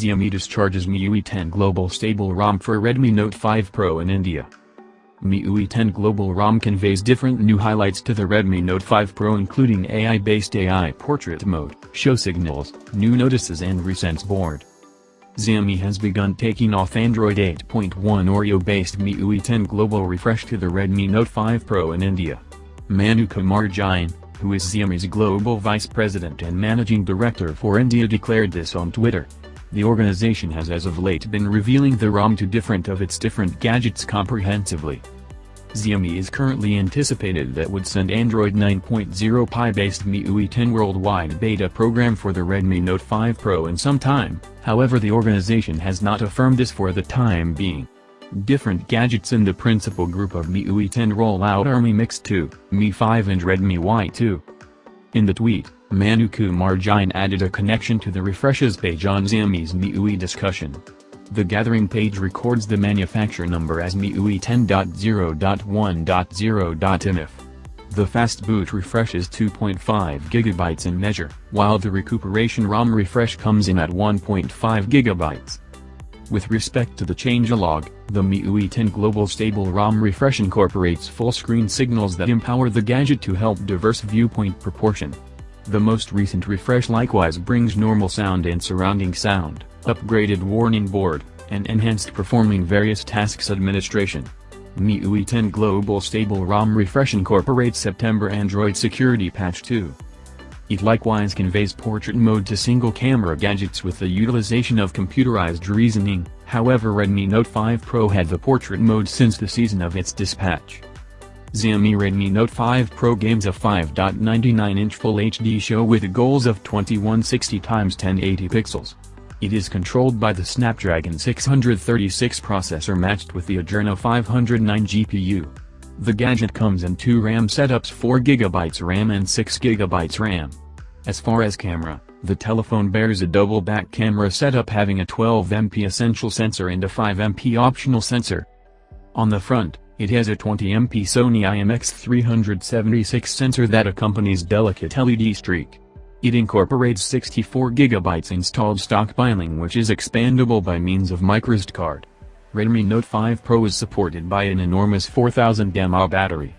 Xiaomi discharges MIUI 10 Global Stable ROM for Redmi Note 5 Pro in India. MIUI 10 Global ROM conveys different new highlights to the Redmi Note 5 Pro including AI-based AI portrait mode, show signals, new notices and resense board. Xiaomi has begun taking off Android 8.1 Oreo-based MIUI 10 Global Refresh to the Redmi Note 5 Pro in India. Manu Kumar Jain, who is Xiaomi's global vice president and managing director for India declared this on Twitter. The organization has as of late been revealing the ROM to different of its different gadgets comprehensively. Xiaomi is currently anticipated that would send Android 9.0 Pie-based MIUI 10 worldwide beta program for the Redmi Note 5 Pro in some time, however the organization has not affirmed this for the time being. Different gadgets in the principal group of MIUI 10 rollout are Mi Mix 2, Mi 5 and Redmi Y2. In the tweet, Manu Kumar Jain added a connection to the refreshes page on Xiaomi's MIUI discussion. The gathering page records the manufacture number as MIUI 10.0.1.0.mif. The fast boot refresh is 2.5 GB in measure, while the recuperation ROM refresh comes in at 1.5 GB. With respect to the changelog, the MIUI 10 Global Stable ROM refresh incorporates full-screen signals that empower the gadget to help diverse viewpoint proportion. The most recent refresh likewise brings normal sound and surrounding sound, upgraded warning board, and enhanced performing various tasks administration. MIUI 10 Global Stable ROM refresh incorporates September Android Security Patch 2. It likewise conveys portrait mode to single-camera gadgets with the utilization of computerized reasoning, however Redmi Note 5 Pro had the portrait mode since the season of its dispatch. Xiaomi Redmi Note 5 Pro games a 5.99-inch Full HD show with goals of 2160x1080 pixels. It is controlled by the Snapdragon 636 processor matched with the Adreno 509 GPU. The gadget comes in two RAM setups 4GB RAM and 6GB RAM. As far as camera, the telephone bears a double back camera setup having a 12MP essential sensor and a 5MP optional sensor. On the front, it has a 20MP Sony IMX376 sensor that accompanies delicate LED streak. It incorporates 64GB installed stockpiling which is expandable by means of microSD card. Redmi Note 5 Pro is supported by an enormous 4000 mAh battery.